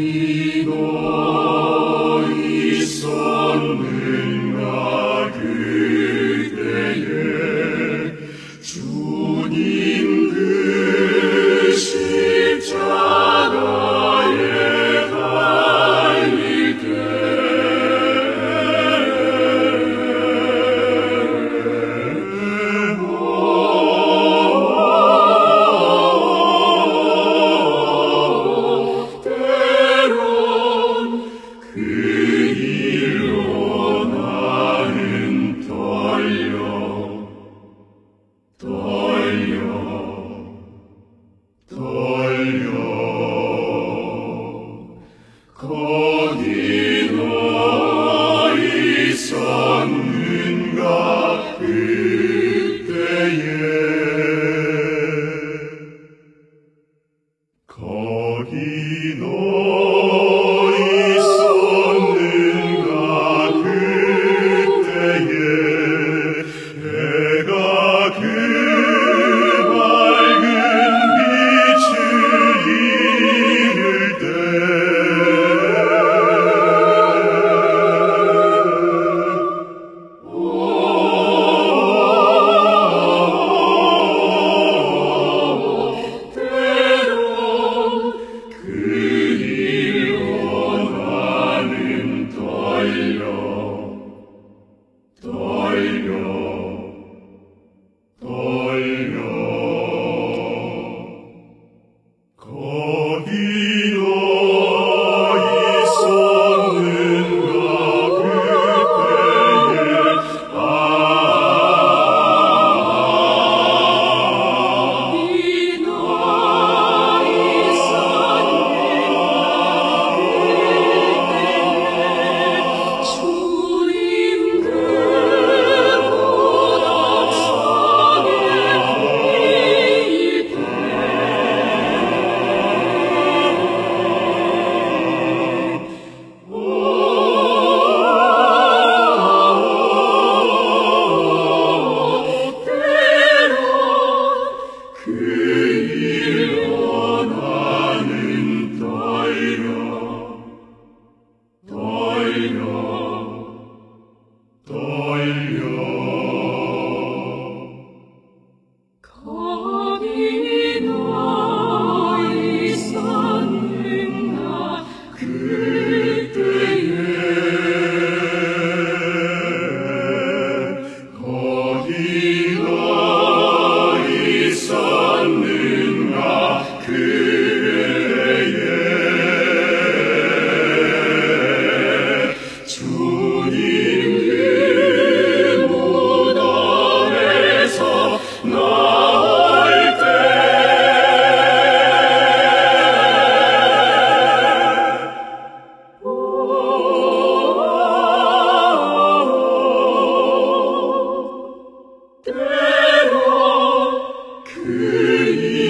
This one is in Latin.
Amen. Toglio, toglio, codio. Amen. Amen.